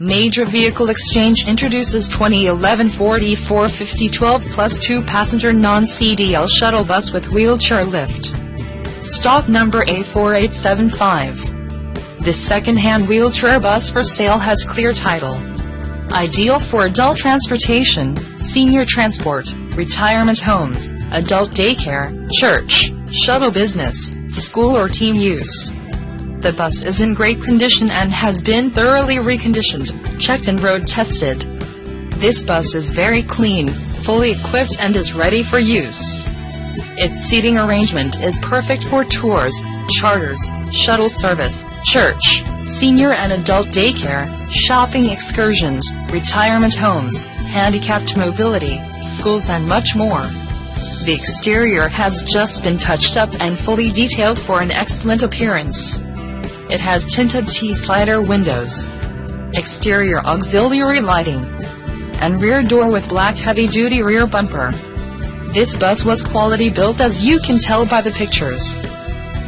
Major Vehicle Exchange introduces 2011 Ford E450 12 plus 2 passenger non-CDL shuttle bus with wheelchair lift. Stock number A4875. This second-hand wheelchair bus for sale has clear title. Ideal for adult transportation, senior transport, retirement homes, adult daycare, church, shuttle business, school or team use. The bus is in great condition and has been thoroughly reconditioned, checked and road tested. This bus is very clean, fully equipped and is ready for use. Its seating arrangement is perfect for tours, charters, shuttle service, church, senior and adult daycare, shopping excursions, retirement homes, handicapped mobility, schools and much more. The exterior has just been touched up and fully detailed for an excellent appearance. It has tinted T-slider windows, exterior auxiliary lighting, and rear door with black heavy-duty rear bumper. This bus was quality built as you can tell by the pictures.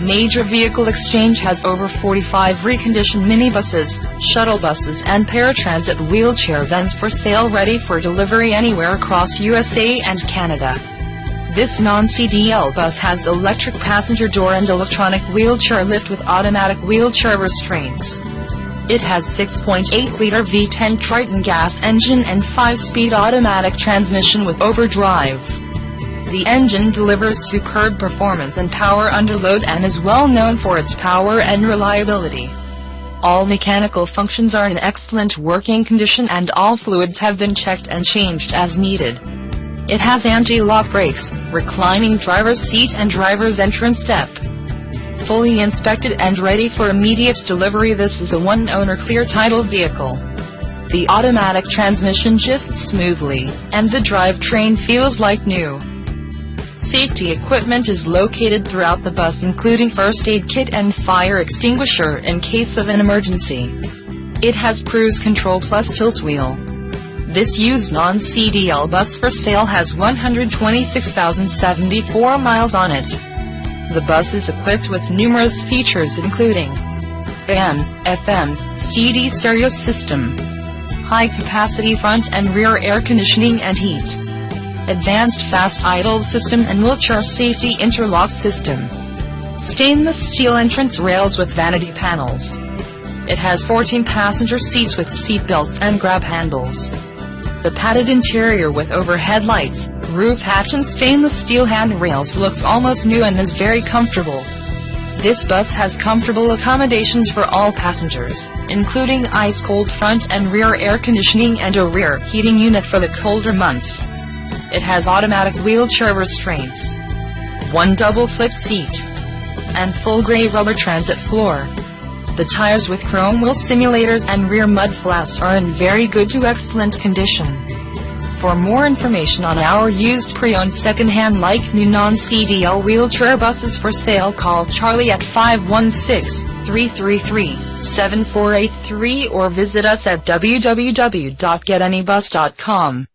Major Vehicle Exchange has over 45 reconditioned minibuses, shuttle buses and paratransit wheelchair vans for sale ready for delivery anywhere across USA and Canada. This non-CDL bus has electric passenger door and electronic wheelchair lift with automatic wheelchair restraints. It has 6.8-liter V10 Triton gas engine and 5-speed automatic transmission with overdrive. The engine delivers superb performance and power under load and is well known for its power and reliability. All mechanical functions are in excellent working condition and all fluids have been checked and changed as needed. It has anti-lock brakes, reclining driver's seat and driver's entrance step. Fully inspected and ready for immediate delivery this is a one-owner clear title vehicle. The automatic transmission shifts smoothly, and the drivetrain feels like new. Safety equipment is located throughout the bus including first aid kit and fire extinguisher in case of an emergency. It has cruise control plus tilt wheel. This used non-CDL bus for sale has 126,074 miles on it. The bus is equipped with numerous features including AM, FM, CD stereo system, high-capacity front and rear air conditioning and heat, advanced fast idle system and wheelchair safety interlock system, stainless steel entrance rails with vanity panels. It has 14 passenger seats with seat belts and grab handles. The padded interior with overhead lights, roof hatch and stainless steel handrails looks almost new and is very comfortable. This bus has comfortable accommodations for all passengers, including ice-cold front and rear air conditioning and a rear heating unit for the colder months. It has automatic wheelchair restraints, one double flip seat, and full gray rubber transit floor. The tires with chrome wheel simulators and rear mud flaps are in very good to excellent condition. For more information on our used pre-owned second-hand like new non-CDL wheelchair buses for sale call Charlie at 516-333-7483 or visit us at www.getanybus.com.